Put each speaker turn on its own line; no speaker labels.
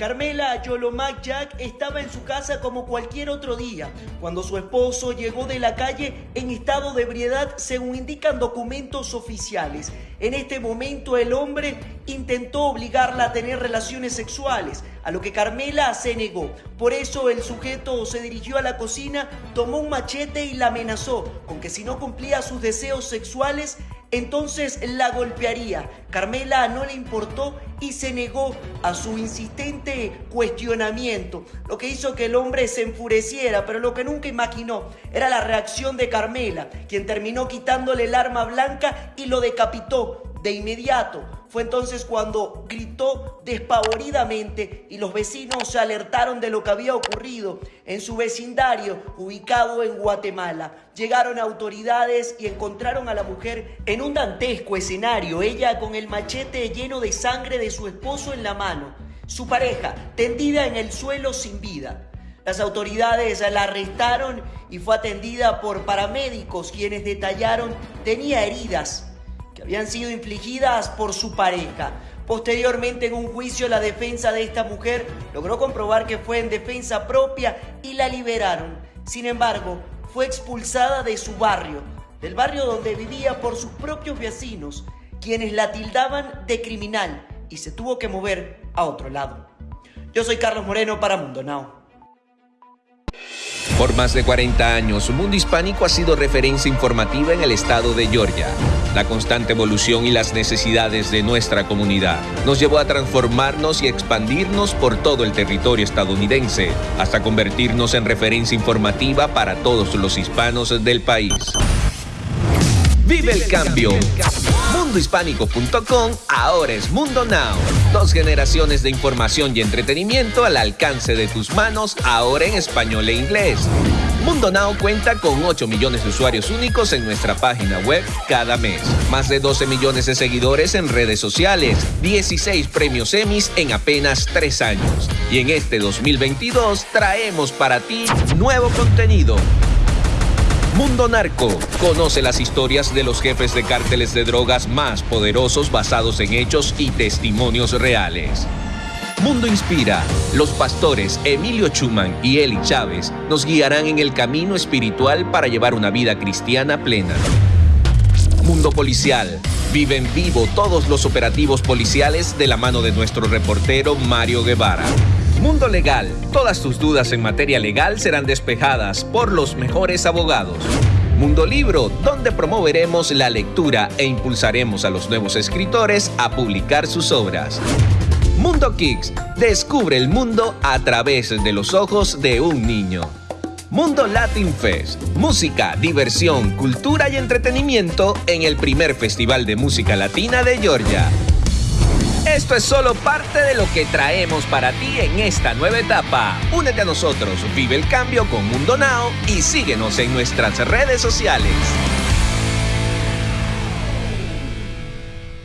Carmela Yolomac Jack estaba en su casa como cualquier otro día, cuando su esposo llegó de la calle en estado de ebriedad según indican documentos oficiales. En este momento el hombre intentó obligarla a tener relaciones sexuales, a lo que Carmela se negó. Por eso el sujeto se dirigió a la cocina, tomó un machete y la amenazó con que si no cumplía sus deseos sexuales, entonces la golpearía. Carmela no le importó y se negó a su insistente cuestionamiento, lo que hizo que el hombre se enfureciera, pero lo que nunca imaginó era la reacción de Carmela, quien terminó quitándole el arma blanca y lo decapitó de inmediato. Fue entonces cuando gritó despavoridamente y los vecinos se alertaron de lo que había ocurrido en su vecindario ubicado en Guatemala. Llegaron autoridades y encontraron a la mujer en un dantesco escenario, ella con el machete lleno de sangre de su esposo en la mano, su pareja tendida en el suelo sin vida. Las autoridades la arrestaron y fue atendida por paramédicos quienes detallaron tenía heridas habían sido infligidas por su pareja. Posteriormente, en un juicio, la defensa de esta mujer logró comprobar que fue en defensa propia y la liberaron. Sin embargo, fue expulsada de su barrio, del barrio donde vivía por sus propios vecinos, quienes la tildaban de criminal y se tuvo que mover a otro lado. Yo soy Carlos Moreno para Mundo Now.
Por más de 40 años, Mundo Hispánico ha sido referencia informativa en el estado de Georgia. La constante evolución y las necesidades de nuestra comunidad nos llevó a transformarnos y expandirnos por todo el territorio estadounidense, hasta convertirnos en referencia informativa para todos los hispanos del país. Vive el cambio. Mundohispánico.com ahora es Mundo Now. Dos generaciones de información y entretenimiento al alcance de tus manos, ahora en español e inglés. Mundo Now cuenta con 8 millones de usuarios únicos en nuestra página web cada mes. Más de 12 millones de seguidores en redes sociales. 16 premios Emmys en apenas 3 años. Y en este 2022 traemos para ti nuevo contenido Mundo Narco. Conoce las historias de los jefes de cárteles de drogas más poderosos basados en hechos y testimonios reales. Mundo Inspira. Los pastores Emilio Chuman y Eli Chávez nos guiarán en el camino espiritual para llevar una vida cristiana plena. Mundo Policial. Vive en vivo todos los operativos policiales de la mano de nuestro reportero Mario Guevara. Mundo Legal. Todas tus dudas en materia legal serán despejadas por los mejores abogados. Mundo Libro, donde promoveremos la lectura e impulsaremos a los nuevos escritores a publicar sus obras. Mundo Kicks, descubre el mundo a través de los ojos de un niño. Mundo Latin Fest, música, diversión, cultura y entretenimiento en el primer Festival de Música Latina de Georgia. Esto es solo parte de lo que traemos para ti en esta nueva etapa. Únete a nosotros, vive el cambio con Mundo Now y síguenos en nuestras redes sociales.